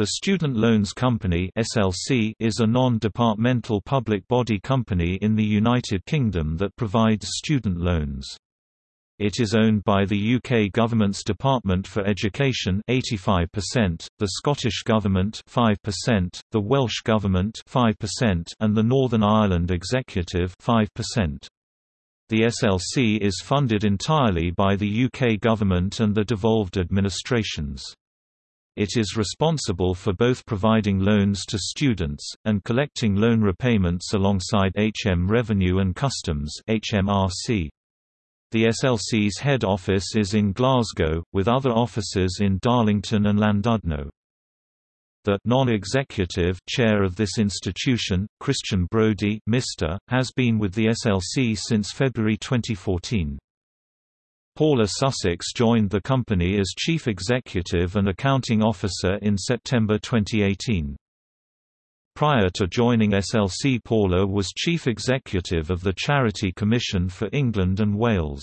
The Student Loans Company (SLC) is a non-departmental public body company in the United Kingdom that provides student loans. It is owned by the UK government's Department for Education 85%, the Scottish Government 5%, the Welsh Government 5%, and the Northern Ireland Executive 5%. The SLC is funded entirely by the UK government and the devolved administrations. It is responsible for both providing loans to students, and collecting loan repayments alongside HM Revenue and Customs HMRC. The SLC's head office is in Glasgow, with other offices in Darlington and Llandudno. The non-executive chair of this institution, Christian Brodie Mr., has been with the SLC since February 2014. Paula Sussex joined the company as Chief Executive and Accounting Officer in September 2018. Prior to joining SLC Paula was Chief Executive of the Charity Commission for England and Wales.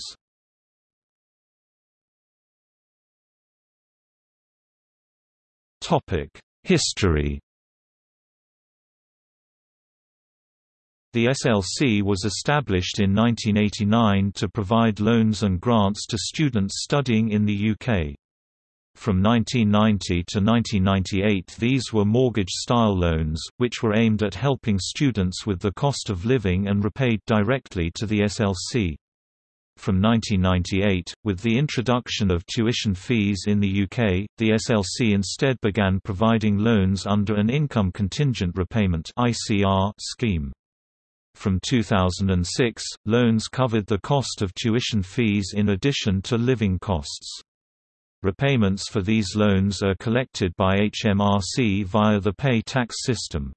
History The SLC was established in 1989 to provide loans and grants to students studying in the UK. From 1990 to 1998 these were mortgage-style loans, which were aimed at helping students with the cost of living and repaid directly to the SLC. From 1998, with the introduction of tuition fees in the UK, the SLC instead began providing loans under an income contingent repayment scheme. From 2006, loans covered the cost of tuition fees in addition to living costs. Repayments for these loans are collected by HMRC via the pay tax system.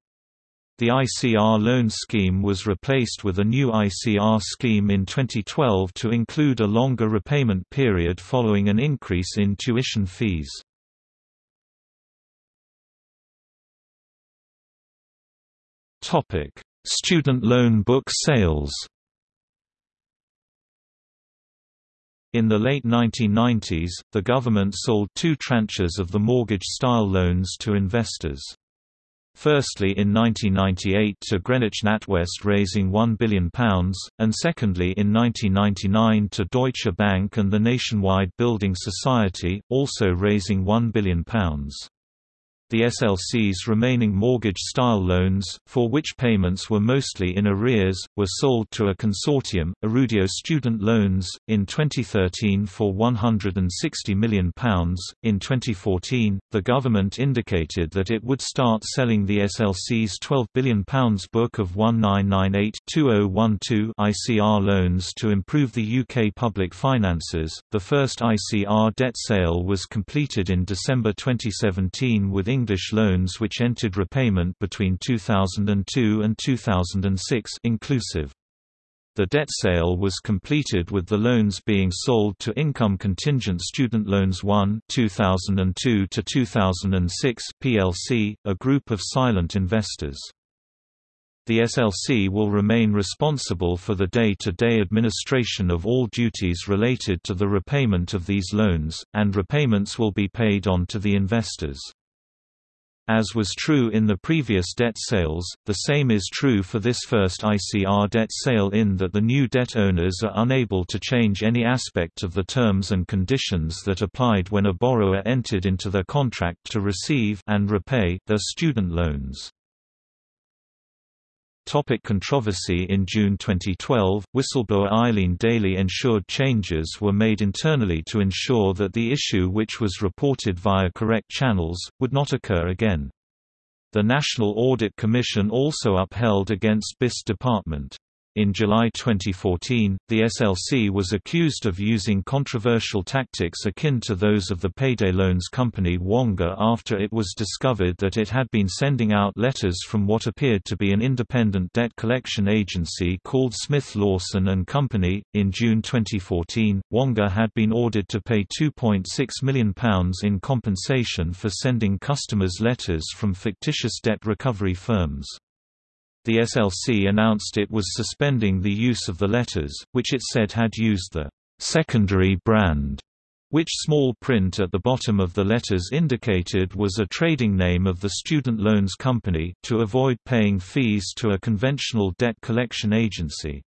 The ICR loan scheme was replaced with a new ICR scheme in 2012 to include a longer repayment period following an increase in tuition fees. Topic: Student loan book sales In the late 1990s, the government sold two tranches of the mortgage-style loans to investors. Firstly in 1998 to Greenwich NatWest raising £1 billion, and secondly in 1999 to Deutsche Bank and the Nationwide Building Society, also raising £1 billion. The SLC's remaining mortgage-style loans, for which payments were mostly in arrears, were sold to a consortium, Erudio Student Loans, in 2013 for £160 million. In 2014, the government indicated that it would start selling the SLC's £12 billion book of 1998-2012 ICR loans to improve the UK public finances. The first ICR debt sale was completed in December 2017 with English loans which entered repayment between 2002 and 2006 inclusive. The debt sale was completed with the loans being sold to Income Contingent Student Loans 1 2002 to 2006 plc, a group of silent investors. The SLC will remain responsible for the day-to-day -day administration of all duties related to the repayment of these loans, and repayments will be paid on to the investors. As was true in the previous debt sales, the same is true for this first ICR debt sale in that the new debt owners are unable to change any aspect of the terms and conditions that applied when a borrower entered into their contract to receive and repay their student loans. Topic controversy In June 2012, whistleblower Eileen Daly ensured changes were made internally to ensure that the issue which was reported via correct channels, would not occur again. The National Audit Commission also upheld against BIS Department. In July 2014, the SLC was accused of using controversial tactics akin to those of the payday loans company Wonga after it was discovered that it had been sending out letters from what appeared to be an independent debt collection agency called Smith Lawson and Company. In June 2014, Wonga had been ordered to pay £2.6 million in compensation for sending customers letters from fictitious debt recovery firms. The SLC announced it was suspending the use of the letters, which it said had used the secondary brand which small print at the bottom of the letters indicated was a trading name of the student loans company, to avoid paying fees to a conventional debt collection agency.